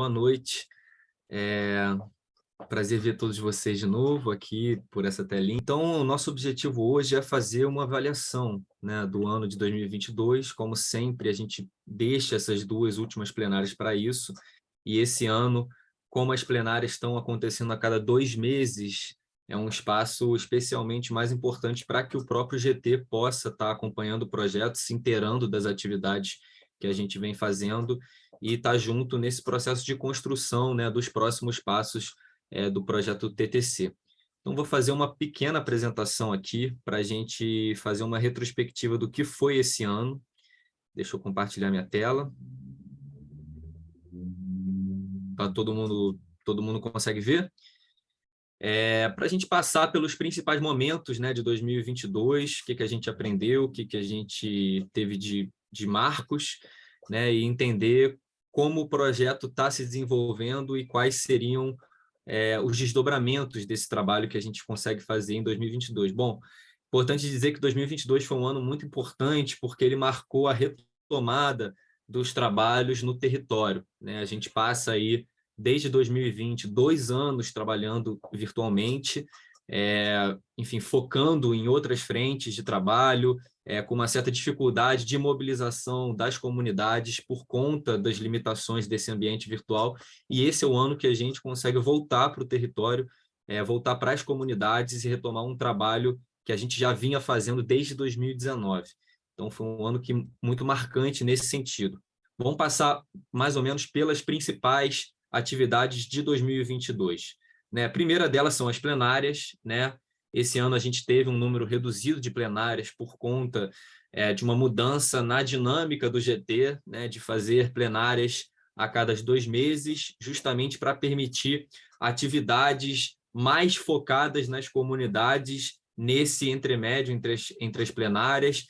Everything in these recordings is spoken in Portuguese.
boa noite. É... Prazer ver todos vocês de novo aqui por essa telinha. Então, o nosso objetivo hoje é fazer uma avaliação né, do ano de 2022. Como sempre, a gente deixa essas duas últimas plenárias para isso. E esse ano, como as plenárias estão acontecendo a cada dois meses, é um espaço especialmente mais importante para que o próprio GT possa estar tá acompanhando o projeto, se inteirando das atividades que a gente vem fazendo e estar tá junto nesse processo de construção né, dos próximos passos é, do projeto TTC. Então, vou fazer uma pequena apresentação aqui para a gente fazer uma retrospectiva do que foi esse ano. Deixa eu compartilhar minha tela. Tá, todo, mundo, todo mundo consegue ver? É, para a gente passar pelos principais momentos né, de 2022, o que, que a gente aprendeu, o que, que a gente teve de, de marcos, né, e entender como o projeto está se desenvolvendo e quais seriam é, os desdobramentos desse trabalho que a gente consegue fazer em 2022. Bom, importante dizer que 2022 foi um ano muito importante porque ele marcou a retomada dos trabalhos no território. Né? A gente passa aí desde 2020, dois anos trabalhando virtualmente, é, enfim, focando em outras frentes de trabalho, é, com uma certa dificuldade de mobilização das comunidades por conta das limitações desse ambiente virtual, e esse é o ano que a gente consegue voltar para o território, é, voltar para as comunidades e retomar um trabalho que a gente já vinha fazendo desde 2019. Então, foi um ano que, muito marcante nesse sentido. Vamos passar mais ou menos pelas principais atividades de 2022. Né? A primeira delas são as plenárias. Né? Esse ano a gente teve um número reduzido de plenárias por conta é, de uma mudança na dinâmica do GT, né? de fazer plenárias a cada dois meses, justamente para permitir atividades mais focadas nas comunidades nesse entremédio entre as, entre as plenárias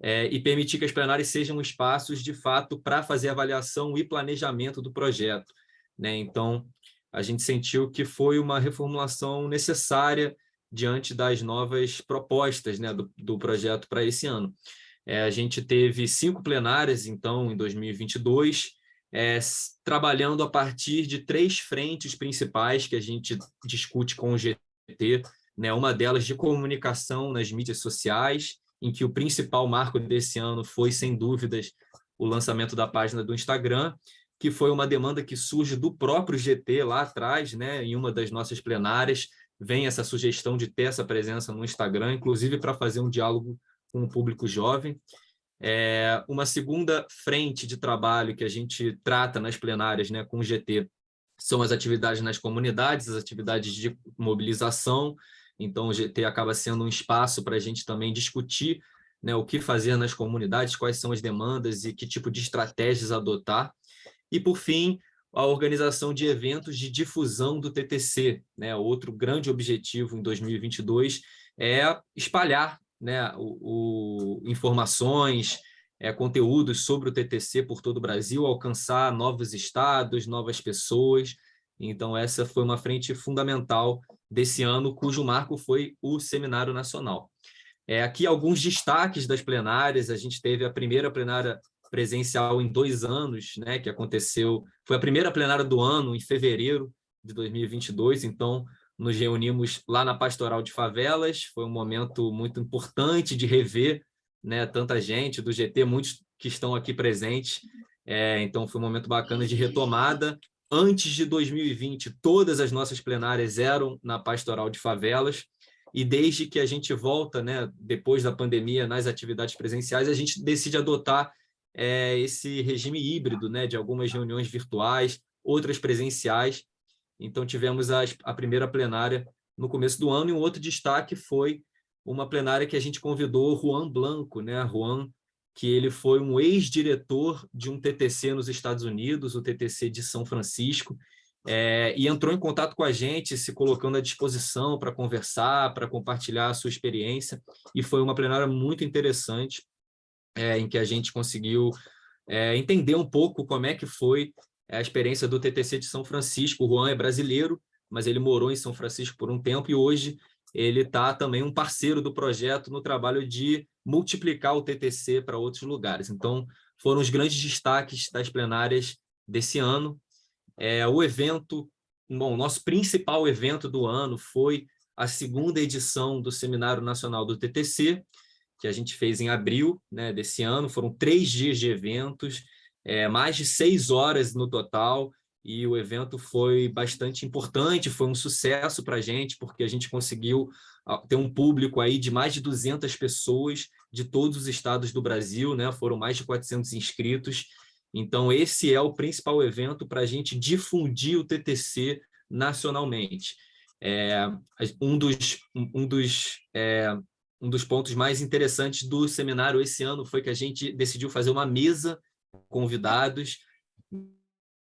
é, e permitir que as plenárias sejam espaços, de fato, para fazer avaliação e planejamento do projeto. Né? Então, a gente sentiu que foi uma reformulação necessária diante das novas propostas né, do, do projeto para esse ano. É, a gente teve cinco plenárias, então, em 2022, é, trabalhando a partir de três frentes principais que a gente discute com o GT, né, uma delas de comunicação nas mídias sociais, em que o principal marco desse ano foi, sem dúvidas, o lançamento da página do Instagram, que foi uma demanda que surge do próprio GT lá atrás, né, em uma das nossas plenárias, vem essa sugestão de ter essa presença no Instagram, inclusive para fazer um diálogo com o público jovem. É, uma segunda frente de trabalho que a gente trata nas plenárias né, com o GT são as atividades nas comunidades, as atividades de mobilização. Então, o GT acaba sendo um espaço para a gente também discutir né, o que fazer nas comunidades, quais são as demandas e que tipo de estratégias adotar. E, por fim, a organização de eventos de difusão do TTC. Né? Outro grande objetivo em 2022 é espalhar né, o, o informações, é, conteúdos sobre o TTC por todo o Brasil, alcançar novos estados, novas pessoas. Então, essa foi uma frente fundamental desse ano, cujo marco foi o Seminário Nacional. É, aqui alguns destaques das plenárias, a gente teve a primeira plenária presencial em dois anos, né, que aconteceu, foi a primeira plenária do ano, em fevereiro de 2022, então nos reunimos lá na Pastoral de Favelas, foi um momento muito importante de rever né, tanta gente do GT, muitos que estão aqui presentes, é, então foi um momento bacana de retomada. Antes de 2020, todas as nossas plenárias eram na Pastoral de Favelas, e desde que a gente volta, né, depois da pandemia, nas atividades presenciais, a gente decide adotar é, esse regime híbrido, né, de algumas reuniões virtuais, outras presenciais. Então, tivemos a, a primeira plenária no começo do ano, e um outro destaque foi uma plenária que a gente convidou Juan Blanco, né, Juan, que ele foi um ex-diretor de um TTC nos Estados Unidos, o TTC de São Francisco, é, e entrou em contato com a gente, se colocando à disposição para conversar, para compartilhar a sua experiência, e foi uma plenária muito interessante, é, em que a gente conseguiu é, entender um pouco como é que foi a experiência do TTC de São Francisco. O Juan é brasileiro, mas ele morou em São Francisco por um tempo e hoje ele está também um parceiro do projeto no trabalho de multiplicar o TTC para outros lugares. Então, foram os grandes destaques das plenárias desse ano. É, o evento, bom, nosso principal evento do ano foi a segunda edição do Seminário Nacional do TTC, que a gente fez em abril né, desse ano. Foram três dias de eventos, é, mais de seis horas no total, e o evento foi bastante importante, foi um sucesso para a gente, porque a gente conseguiu ter um público aí de mais de 200 pessoas de todos os estados do Brasil, né? foram mais de 400 inscritos, então esse é o principal evento para a gente difundir o TTC nacionalmente. É, um dos, um, dos, é, um dos pontos mais interessantes do seminário esse ano foi que a gente decidiu fazer uma mesa convidados,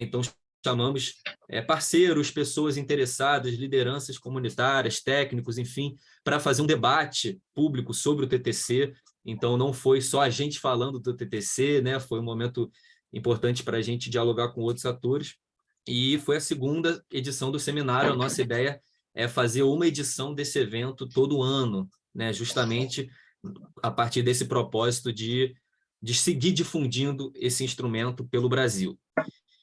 então chamamos é, parceiros, pessoas interessadas, lideranças comunitárias, técnicos, enfim, para fazer um debate público sobre o TTC. Então, não foi só a gente falando do TTC, né? foi um momento importante para a gente dialogar com outros atores. E foi a segunda edição do seminário. A nossa ideia é fazer uma edição desse evento todo ano, né? justamente a partir desse propósito de, de seguir difundindo esse instrumento pelo Brasil.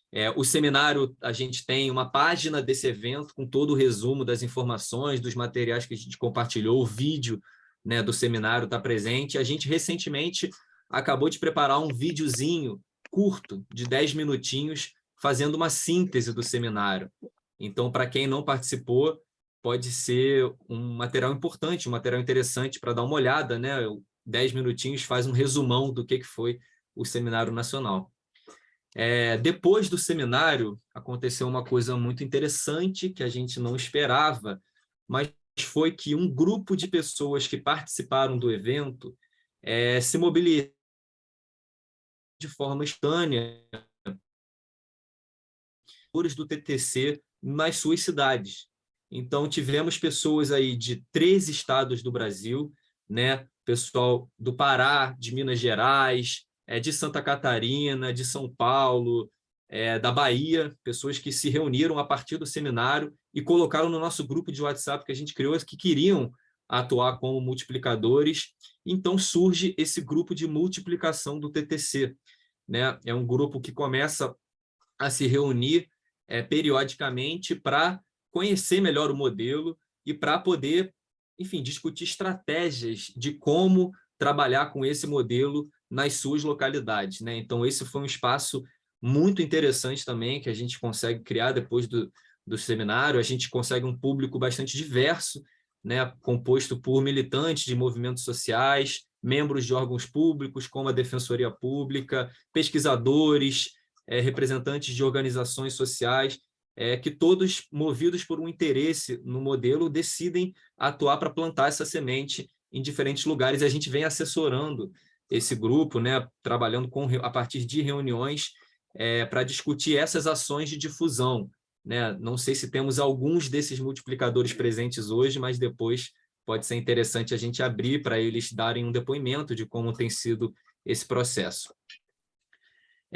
É, o seminário, a gente tem uma página desse evento com todo o resumo das informações, dos materiais que a gente compartilhou, o vídeo né, do seminário está presente. A gente recentemente acabou de preparar um videozinho curto, de 10 minutinhos, fazendo uma síntese do seminário. Então, para quem não participou, pode ser um material importante, um material interessante para dar uma olhada, né? 10 minutinhos faz um resumão do que foi o Seminário Nacional. É, depois do seminário, aconteceu uma coisa muito interessante que a gente não esperava, mas foi que um grupo de pessoas que participaram do evento é, se mobilizou de forma estânea do TTC nas suas cidades. Então, tivemos pessoas aí de três estados do Brasil, né? pessoal do Pará, de Minas Gerais, é, de Santa Catarina, de São Paulo, é, da Bahia, pessoas que se reuniram a partir do seminário e colocaram no nosso grupo de WhatsApp que a gente criou, que queriam atuar como multiplicadores. Então surge esse grupo de multiplicação do TTC. Né? É um grupo que começa a se reunir é, periodicamente para conhecer melhor o modelo e para poder, enfim, discutir estratégias de como trabalhar com esse modelo nas suas localidades. Né? Então, esse foi um espaço muito interessante também que a gente consegue criar depois do, do seminário. A gente consegue um público bastante diverso, né? composto por militantes de movimentos sociais, membros de órgãos públicos, como a Defensoria Pública, pesquisadores, é, representantes de organizações sociais, é, que todos, movidos por um interesse no modelo, decidem atuar para plantar essa semente em diferentes lugares. E a gente vem assessorando esse grupo, né, trabalhando com, a partir de reuniões é, para discutir essas ações de difusão. Né? Não sei se temos alguns desses multiplicadores presentes hoje, mas depois pode ser interessante a gente abrir para eles darem um depoimento de como tem sido esse processo.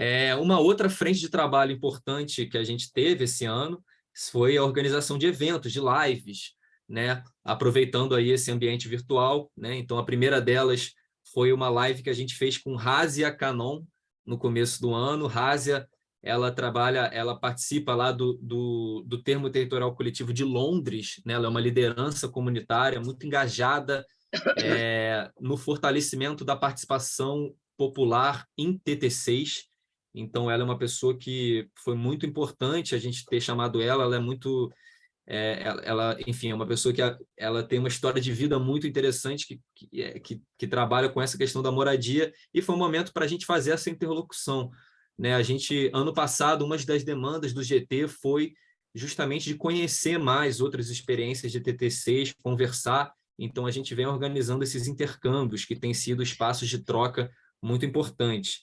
É, uma outra frente de trabalho importante que a gente teve esse ano foi a organização de eventos, de lives, né? aproveitando aí esse ambiente virtual. Né? Então, a primeira delas foi uma live que a gente fez com Razia Canon no começo do ano. Razia, ela trabalha, ela participa lá do, do, do termo territorial coletivo de Londres, né? ela é uma liderança comunitária muito engajada é, no fortalecimento da participação popular em TT6. Então, ela é uma pessoa que foi muito importante a gente ter chamado ela, ela é muito é, ela, enfim, é uma pessoa que ela tem uma história de vida muito interessante que, que, é, que, que trabalha com essa questão da moradia e foi um momento para a gente fazer essa interlocução. Né? A gente, ano passado, uma das demandas do GT foi justamente de conhecer mais outras experiências de TTCs, conversar, então a gente vem organizando esses intercâmbios que têm sido espaços de troca muito importantes.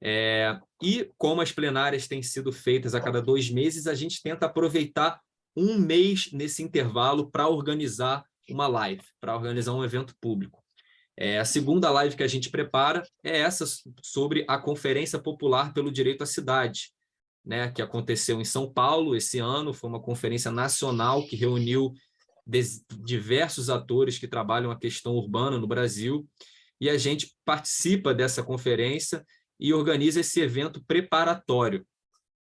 É, e como as plenárias têm sido feitas a cada dois meses, a gente tenta aproveitar um mês nesse intervalo para organizar uma live, para organizar um evento público. É, a segunda live que a gente prepara é essa sobre a Conferência Popular pelo Direito à Cidade, né, que aconteceu em São Paulo esse ano, foi uma conferência nacional que reuniu diversos atores que trabalham a questão urbana no Brasil, e a gente participa dessa conferência e organiza esse evento preparatório.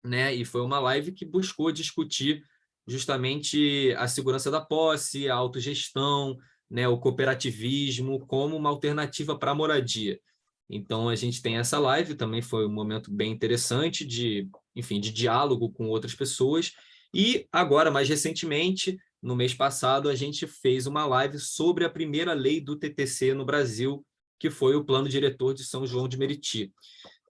né? E foi uma live que buscou discutir justamente a segurança da posse, a autogestão, né, o cooperativismo como uma alternativa para a moradia. Então, a gente tem essa live, também foi um momento bem interessante de, enfim, de diálogo com outras pessoas. E agora, mais recentemente, no mês passado, a gente fez uma live sobre a primeira lei do TTC no Brasil, que foi o Plano Diretor de São João de Meriti.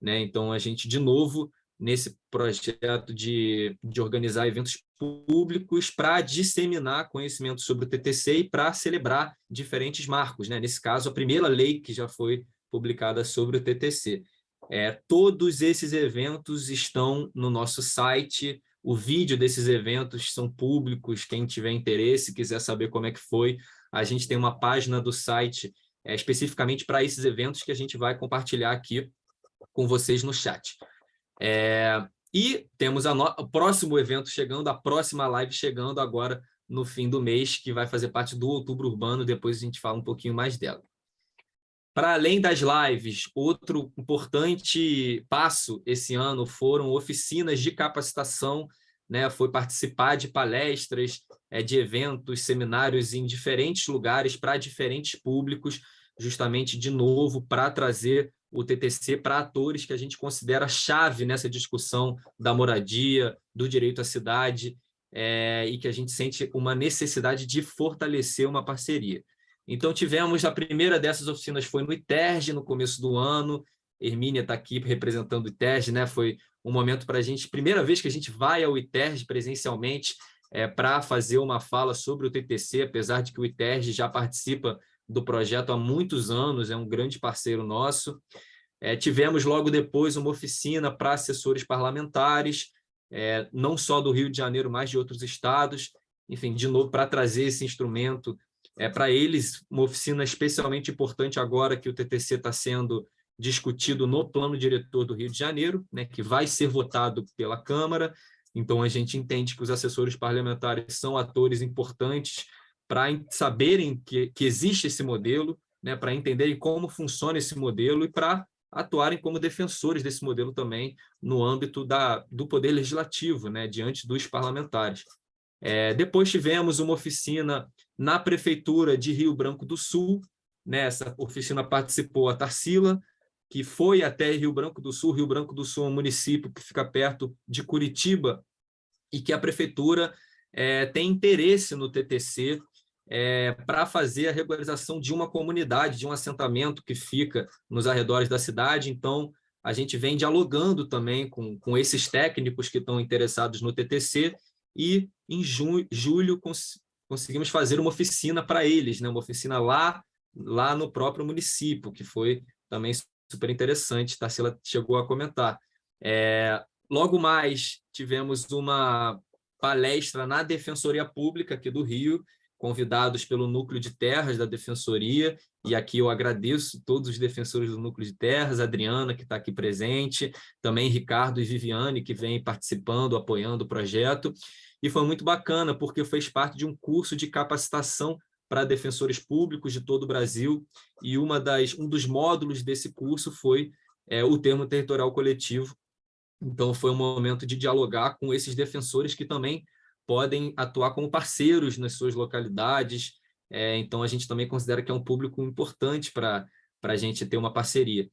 Né? Então, a gente, de novo, nesse projeto de, de organizar eventos públicos para disseminar conhecimento sobre o TTC e para celebrar diferentes marcos. Né? Nesse caso, a primeira lei que já foi publicada sobre o TTC. É, todos esses eventos estão no nosso site, o vídeo desses eventos são públicos, quem tiver interesse, quiser saber como é que foi, a gente tem uma página do site é, especificamente para esses eventos que a gente vai compartilhar aqui com vocês no chat. É, e temos no... o próximo evento chegando, a próxima live chegando agora no fim do mês, que vai fazer parte do Outubro Urbano, depois a gente fala um pouquinho mais dela. Para além das lives, outro importante passo esse ano foram oficinas de capacitação, né? foi participar de palestras, é, de eventos, seminários em diferentes lugares para diferentes públicos, justamente, de novo, para trazer o TTC para atores que a gente considera chave nessa discussão da moradia, do direito à cidade, é, e que a gente sente uma necessidade de fortalecer uma parceria. Então, tivemos a primeira dessas oficinas foi no ITERG, no começo do ano. Hermínia está aqui representando o ITERG, né? Foi um momento para a gente, primeira vez que a gente vai ao ITERG presencialmente é, para fazer uma fala sobre o TTC, apesar de que o ITERG já participa do projeto há muitos anos, é um grande parceiro nosso. É, tivemos logo depois uma oficina para assessores parlamentares, é, não só do Rio de Janeiro, mas de outros estados, enfim, de novo, para trazer esse instrumento é para eles uma oficina especialmente importante agora que o TTC está sendo discutido no plano diretor do Rio de Janeiro, né, que vai ser votado pela Câmara, então a gente entende que os assessores parlamentares são atores importantes para saberem que, que existe esse modelo, né, para entenderem como funciona esse modelo e para atuarem como defensores desse modelo também no âmbito da, do poder legislativo, né, diante dos parlamentares. É, depois tivemos uma oficina na Prefeitura de Rio Branco do Sul. Nessa oficina participou a Tarsila, que foi até Rio Branco do Sul. Rio Branco do Sul é um município que fica perto de Curitiba e que a Prefeitura é, tem interesse no TTC é, para fazer a regularização de uma comunidade, de um assentamento que fica nos arredores da cidade. Então, a gente vem dialogando também com, com esses técnicos que estão interessados no TTC e em junho, julho cons conseguimos fazer uma oficina para eles, né? uma oficina lá, lá no próprio município, que foi também super interessante, Tarsila chegou a comentar. É, logo mais, tivemos uma palestra na Defensoria Pública aqui do Rio, convidados pelo Núcleo de Terras da Defensoria, e aqui eu agradeço todos os defensores do Núcleo de Terras, Adriana, que está aqui presente, também Ricardo e Viviane, que vêm participando, apoiando o projeto, e foi muito bacana, porque fez parte de um curso de capacitação para defensores públicos de todo o Brasil, e uma das, um dos módulos desse curso foi é, o termo territorial coletivo. Então, foi um momento de dialogar com esses defensores que também podem atuar como parceiros nas suas localidades, é, então a gente também considera que é um público importante para a gente ter uma parceria.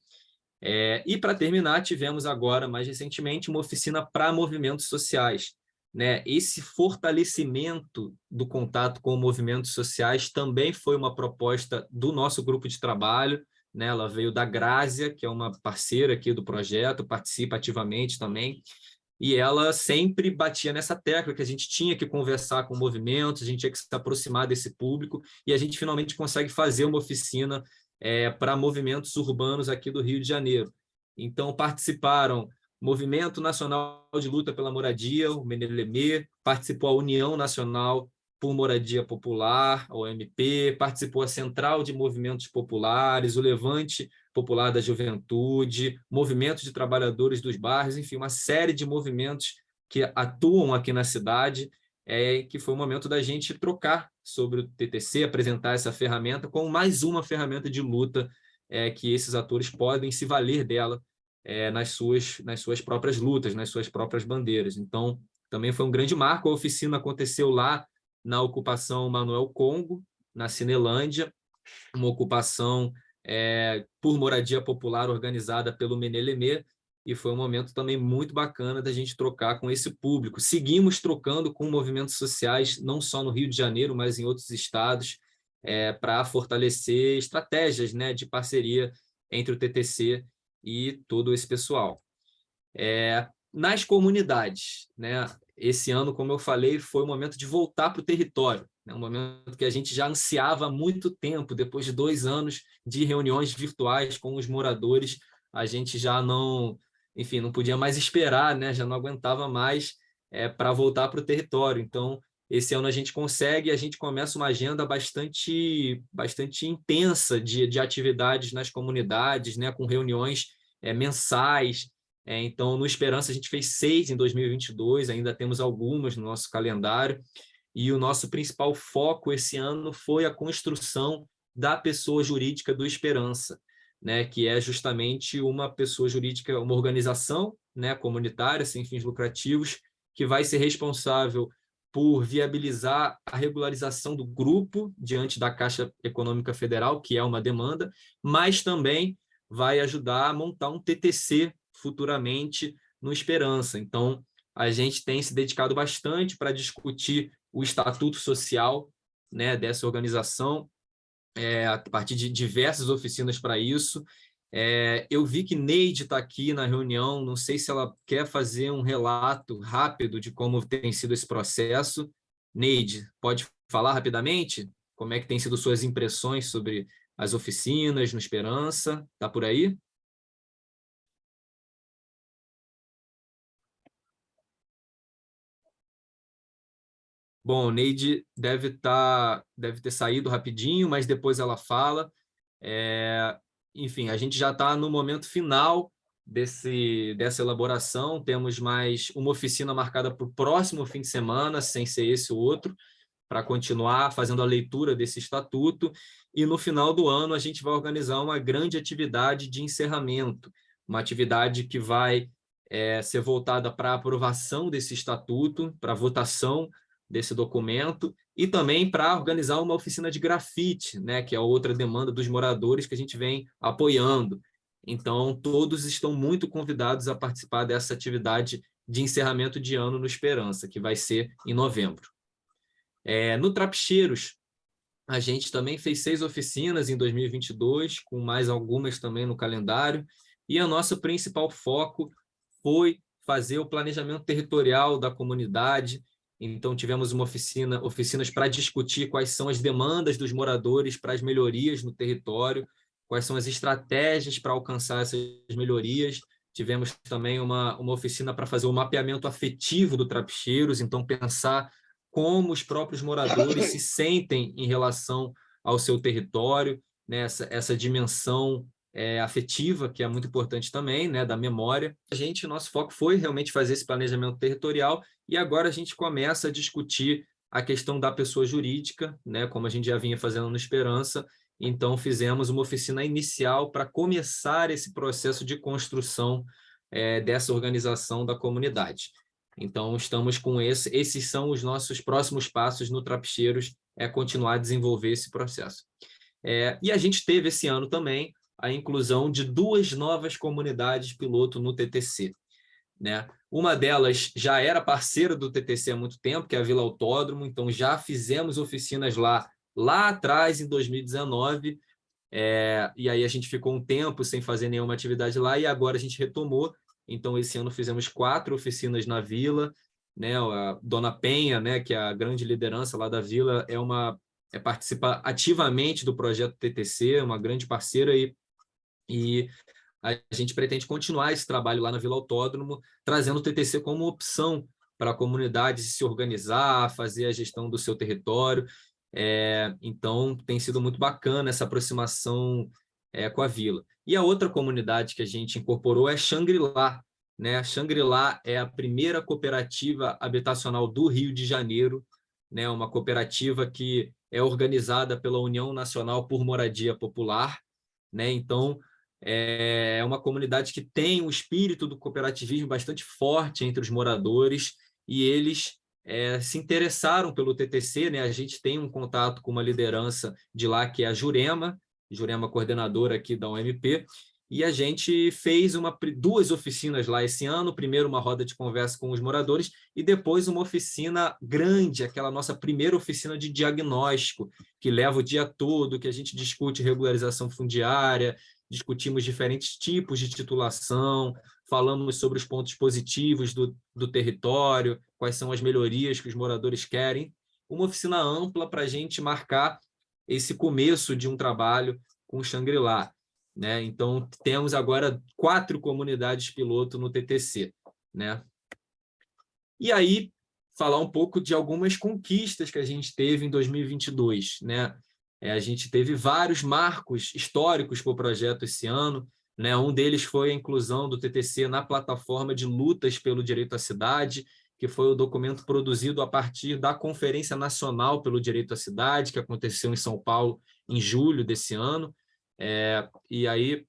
É, e para terminar, tivemos agora, mais recentemente, uma oficina para movimentos sociais, né, esse fortalecimento do contato com movimentos sociais também foi uma proposta do nosso grupo de trabalho, né, ela veio da Grácia, que é uma parceira aqui do projeto, participa ativamente também, e ela sempre batia nessa tecla que a gente tinha que conversar com movimentos, a gente tinha que se aproximar desse público, e a gente finalmente consegue fazer uma oficina é, para movimentos urbanos aqui do Rio de Janeiro. Então, participaram Movimento Nacional de Luta pela Moradia, o Meneleme, participou a União Nacional por Moradia Popular, a OMP, participou a Central de Movimentos Populares, o Levante Popular da Juventude, Movimento de Trabalhadores dos Bairros, enfim, uma série de movimentos que atuam aqui na cidade, é, que foi o momento da gente trocar sobre o TTC, apresentar essa ferramenta como mais uma ferramenta de luta é, que esses atores podem se valer dela é, nas, suas, nas suas próprias lutas, nas suas próprias bandeiras. Então, também foi um grande marco. A oficina aconteceu lá na ocupação Manuel Congo, na Cinelândia, uma ocupação é, por moradia popular organizada pelo Menelemê, e foi um momento também muito bacana da gente trocar com esse público. Seguimos trocando com movimentos sociais, não só no Rio de Janeiro, mas em outros estados, é, para fortalecer estratégias né, de parceria entre o TTC e todo esse pessoal. É, nas comunidades, né, esse ano, como eu falei, foi o momento de voltar para o território, né, um momento que a gente já ansiava há muito tempo, depois de dois anos de reuniões virtuais com os moradores, a gente já não, enfim, não podia mais esperar, né, já não aguentava mais é, para voltar para o território. Então, esse ano a gente consegue, a gente começa uma agenda bastante, bastante intensa de, de atividades nas comunidades, né, com reuniões é, mensais. É, então, no Esperança, a gente fez seis em 2022, ainda temos algumas no nosso calendário, e o nosso principal foco esse ano foi a construção da pessoa jurídica do Esperança, né, que é justamente uma pessoa jurídica, uma organização né, comunitária, sem fins lucrativos, que vai ser responsável por viabilizar a regularização do grupo diante da Caixa Econômica Federal, que é uma demanda, mas também vai ajudar a montar um TTC futuramente no Esperança. Então, a gente tem se dedicado bastante para discutir o estatuto social né, dessa organização, é, a partir de diversas oficinas para isso. É, eu vi que Neide está aqui na reunião, não sei se ela quer fazer um relato rápido de como tem sido esse processo. Neide, pode falar rapidamente como é que tem sido suas impressões sobre as oficinas no Esperança? Está por aí? Bom, Neide deve, tá, deve ter saído rapidinho, mas depois ela fala. É, enfim, a gente já está no momento final desse, dessa elaboração, temos mais uma oficina marcada para o próximo fim de semana, sem ser esse o outro, para continuar fazendo a leitura desse estatuto, e no final do ano a gente vai organizar uma grande atividade de encerramento, uma atividade que vai é, ser voltada para a aprovação desse estatuto, para votação desse documento e também para organizar uma oficina de grafite, né, que é outra demanda dos moradores que a gente vem apoiando. Então, todos estão muito convidados a participar dessa atividade de encerramento de ano no Esperança, que vai ser em novembro. É, no Trapicheiros, a gente também fez seis oficinas em 2022, com mais algumas também no calendário, e o nosso principal foco foi fazer o planejamento territorial da comunidade, então, tivemos uma oficina, oficinas para discutir quais são as demandas dos moradores para as melhorias no território, quais são as estratégias para alcançar essas melhorias. Tivemos também uma, uma oficina para fazer o mapeamento afetivo do Trapicheiros, então pensar como os próprios moradores se sentem em relação ao seu território, né? essa, essa dimensão é, afetiva, que é muito importante também, né, da memória. A gente, nosso foco foi realmente fazer esse planejamento territorial e agora a gente começa a discutir a questão da pessoa jurídica, né, como a gente já vinha fazendo no Esperança, então fizemos uma oficina inicial para começar esse processo de construção é, dessa organização da comunidade. Então, estamos com esse, esses são os nossos próximos passos no Trapicheiros, é continuar a desenvolver esse processo. É, e a gente teve esse ano também a inclusão de duas novas comunidades piloto no TTC. Né? Uma delas já era parceira do TTC há muito tempo, que é a Vila Autódromo, então já fizemos oficinas lá, lá atrás, em 2019, é, e aí a gente ficou um tempo sem fazer nenhuma atividade lá, e agora a gente retomou, então esse ano fizemos quatro oficinas na Vila, né? a Dona Penha, né, que é a grande liderança lá da Vila, é uma é, participa ativamente do projeto TTC, é uma grande parceira e e a gente pretende continuar esse trabalho lá na Vila Autódromo, trazendo o TTC como opção para a comunidade se organizar, fazer a gestão do seu território. É, então, tem sido muito bacana essa aproximação é, com a vila. E a outra comunidade que a gente incorporou é Xangri-Lá. Né? Xangri-Lá é a primeira cooperativa habitacional do Rio de Janeiro, né? uma cooperativa que é organizada pela União Nacional por Moradia Popular. Né? Então, é uma comunidade que tem um espírito do cooperativismo bastante forte entre os moradores e eles é, se interessaram pelo TTC, né? a gente tem um contato com uma liderança de lá, que é a Jurema, Jurema coordenadora aqui da UMP, e a gente fez uma, duas oficinas lá esse ano, primeiro uma roda de conversa com os moradores e depois uma oficina grande, aquela nossa primeira oficina de diagnóstico, que leva o dia todo, que a gente discute regularização fundiária, discutimos diferentes tipos de titulação, falamos sobre os pontos positivos do, do território, quais são as melhorias que os moradores querem, uma oficina ampla para a gente marcar esse começo de um trabalho com o Xangri-Lá. Né? Então, temos agora quatro comunidades piloto no TTC. Né? E aí, falar um pouco de algumas conquistas que a gente teve em 2022. Né? É, a gente teve vários marcos históricos para o projeto esse ano. Né? Um deles foi a inclusão do TTC na plataforma de lutas pelo direito à cidade, que foi o documento produzido a partir da Conferência Nacional pelo Direito à Cidade, que aconteceu em São Paulo em julho desse ano. É, e aí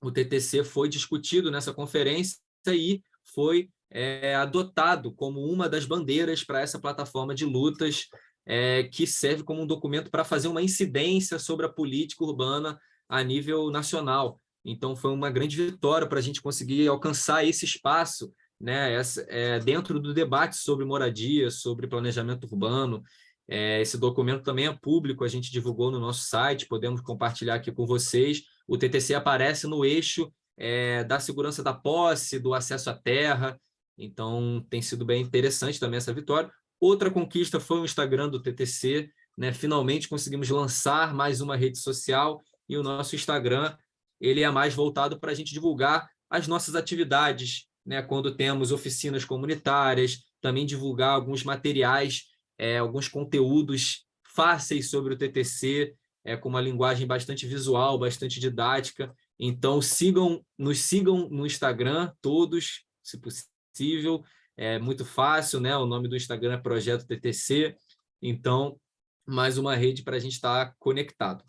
o TTC foi discutido nessa conferência e foi é, adotado como uma das bandeiras para essa plataforma de lutas é, que serve como um documento para fazer uma incidência sobre a política urbana a nível nacional. Então, foi uma grande vitória para a gente conseguir alcançar esse espaço né, essa, é, dentro do debate sobre moradia, sobre planejamento urbano, é, esse documento também é público, a gente divulgou no nosso site, podemos compartilhar aqui com vocês. O TTC aparece no eixo é, da segurança da posse, do acesso à terra, então tem sido bem interessante também essa vitória. Outra conquista foi o Instagram do TTC, né? finalmente conseguimos lançar mais uma rede social e o nosso Instagram ele é mais voltado para a gente divulgar as nossas atividades, né? quando temos oficinas comunitárias, também divulgar alguns materiais é, alguns conteúdos fáceis sobre o TTC, é, com uma linguagem bastante visual, bastante didática. Então, sigam, nos sigam no Instagram, todos, se possível. É muito fácil, né? O nome do Instagram é Projeto TTC. Então, mais uma rede para a gente estar conectado.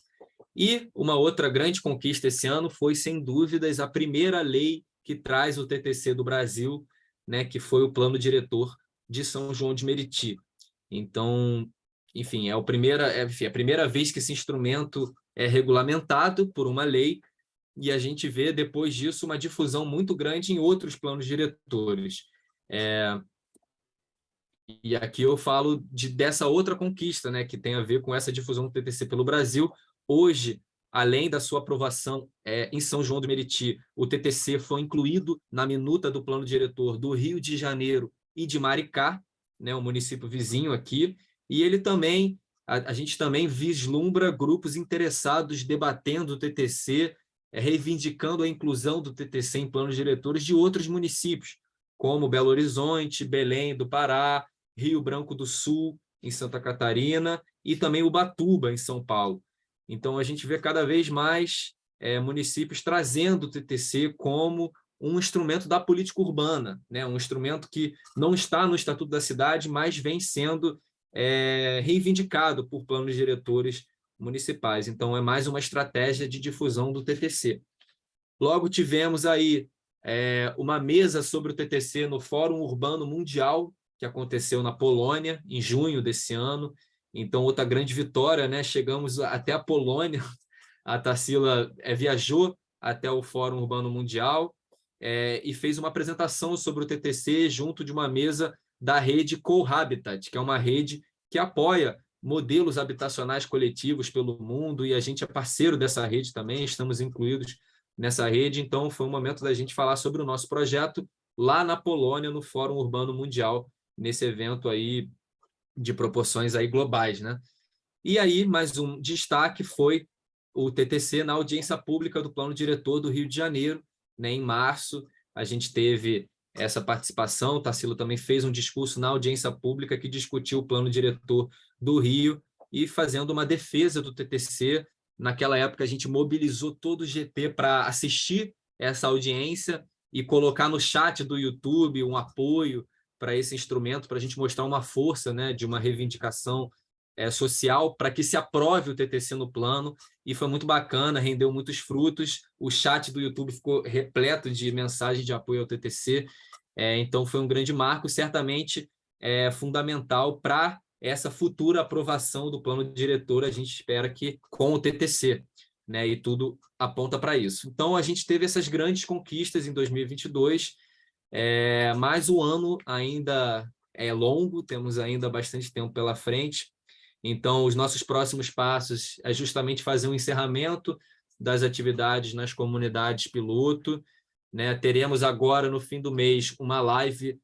E uma outra grande conquista esse ano foi, sem dúvidas, a primeira lei que traz o TTC do Brasil, né, que foi o Plano Diretor de São João de Meriti. Então, enfim, é a primeira, é, enfim, é a primeira vez que esse instrumento é regulamentado por uma lei e a gente vê, depois disso, uma difusão muito grande em outros planos diretores. É, e aqui eu falo de, dessa outra conquista, né, que tem a ver com essa difusão do TTC pelo Brasil. Hoje, além da sua aprovação é, em São João do Meriti, o TTC foi incluído na minuta do plano diretor do Rio de Janeiro e de Maricá, né, um município vizinho aqui, e ele também, a, a gente também vislumbra grupos interessados debatendo o TTC, é, reivindicando a inclusão do TTC em planos diretores de outros municípios, como Belo Horizonte, Belém do Pará, Rio Branco do Sul, em Santa Catarina, e também Ubatuba, em São Paulo. Então, a gente vê cada vez mais é, municípios trazendo o TTC como um instrumento da política urbana, né? um instrumento que não está no Estatuto da Cidade, mas vem sendo é, reivindicado por planos diretores municipais. Então, é mais uma estratégia de difusão do TTC. Logo, tivemos aí é, uma mesa sobre o TTC no Fórum Urbano Mundial, que aconteceu na Polônia, em junho desse ano. Então, outra grande vitória, né? chegamos até a Polônia, a Tarsila é, viajou até o Fórum Urbano Mundial, é, e fez uma apresentação sobre o TTC junto de uma mesa da rede Cohabitat, que é uma rede que apoia modelos habitacionais coletivos pelo mundo, e a gente é parceiro dessa rede também, estamos incluídos nessa rede, então foi um momento da gente falar sobre o nosso projeto lá na Polônia, no Fórum Urbano Mundial, nesse evento aí de proporções aí globais. Né? E aí, mais um destaque foi o TTC na audiência pública do Plano Diretor do Rio de Janeiro, né, em março, a gente teve essa participação, o Tarsilo também fez um discurso na audiência pública que discutiu o plano diretor do Rio e fazendo uma defesa do TTC. Naquela época, a gente mobilizou todo o GT para assistir essa audiência e colocar no chat do YouTube um apoio para esse instrumento, para a gente mostrar uma força né, de uma reivindicação é, social para que se aprove o TTC no plano, e foi muito bacana, rendeu muitos frutos, o chat do YouTube ficou repleto de mensagens de apoio ao TTC, é, então foi um grande marco, certamente é fundamental para essa futura aprovação do plano diretor, a gente espera que com o TTC, né, e tudo aponta para isso. Então, a gente teve essas grandes conquistas em 2022, é, mas o ano ainda é longo, temos ainda bastante tempo pela frente, então, os nossos próximos passos é justamente fazer um encerramento das atividades nas comunidades piloto. Né? Teremos agora, no fim do mês, uma live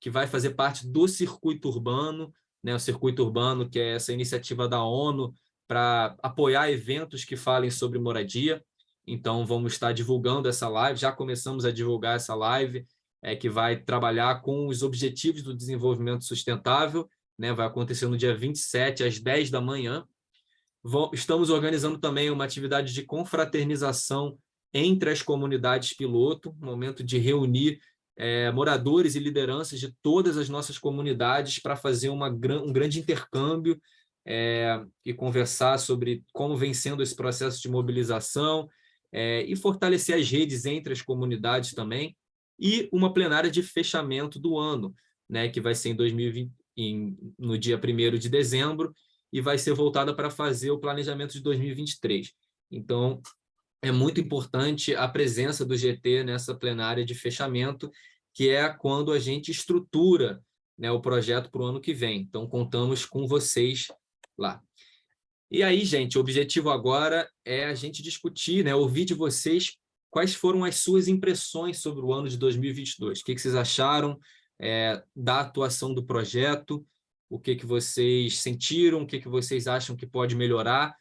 que vai fazer parte do circuito urbano, né? o circuito urbano, que é essa iniciativa da ONU para apoiar eventos que falem sobre moradia. Então, vamos estar divulgando essa live, já começamos a divulgar essa live, é, que vai trabalhar com os objetivos do desenvolvimento sustentável né? vai acontecer no dia 27, às 10 da manhã. Estamos organizando também uma atividade de confraternização entre as comunidades piloto, momento de reunir é, moradores e lideranças de todas as nossas comunidades para fazer uma, um grande intercâmbio é, e conversar sobre como vem sendo esse processo de mobilização é, e fortalecer as redes entre as comunidades também, e uma plenária de fechamento do ano, né, que vai ser em 2020, em, no dia 1 de dezembro e vai ser voltada para fazer o planejamento de 2023. Então, é muito importante a presença do GT nessa plenária de fechamento, que é quando a gente estrutura né, o projeto para o ano que vem. Então, contamos com vocês lá. E aí, gente, o objetivo agora é a gente discutir, né, ouvir de vocês quais foram as suas impressões sobre o ano de 2022. O que, que vocês acharam? é, da atuação do projeto, o que, que vocês sentiram, o que, que vocês acham que pode melhorar,